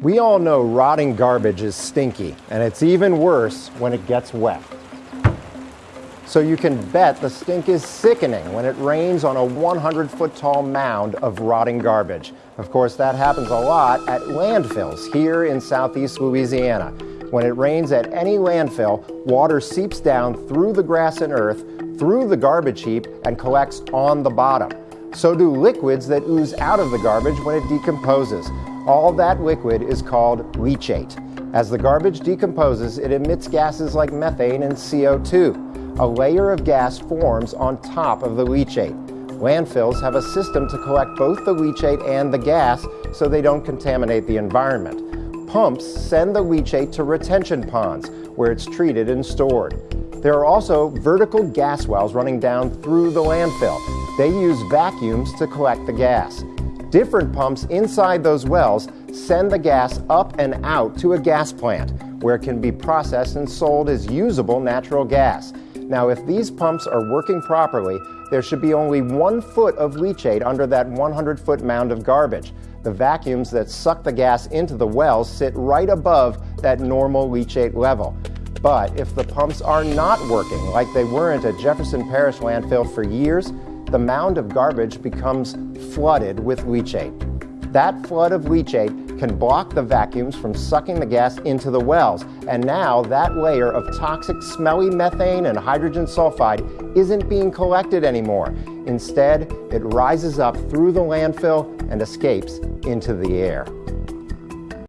We all know rotting garbage is stinky, and it's even worse when it gets wet. So you can bet the stink is sickening when it rains on a 100 foot tall mound of rotting garbage. Of course, that happens a lot at landfills here in southeast Louisiana. When it rains at any landfill, water seeps down through the grass and earth, through the garbage heap, and collects on the bottom. So do liquids that ooze out of the garbage when it decomposes. All that liquid is called leachate. As the garbage decomposes, it emits gases like methane and CO2. A layer of gas forms on top of the leachate. Landfills have a system to collect both the leachate and the gas so they don't contaminate the environment. Pumps send the leachate to retention ponds where it's treated and stored. There are also vertical gas wells running down through the landfill. They use vacuums to collect the gas. Different pumps inside those wells send the gas up and out to a gas plant where it can be processed and sold as usable natural gas. Now, if these pumps are working properly, there should be only one foot of leachate under that 100 foot mound of garbage. The vacuums that suck the gas into the wells sit right above that normal leachate level. But if the pumps are not working, like they weren't at Jefferson Parish landfill for years, the mound of garbage becomes flooded with leachate. That flood of leachate can block the vacuums from sucking the gas into the wells, and now that layer of toxic, smelly methane and hydrogen sulfide isn't being collected anymore. Instead, it rises up through the landfill and escapes into the air.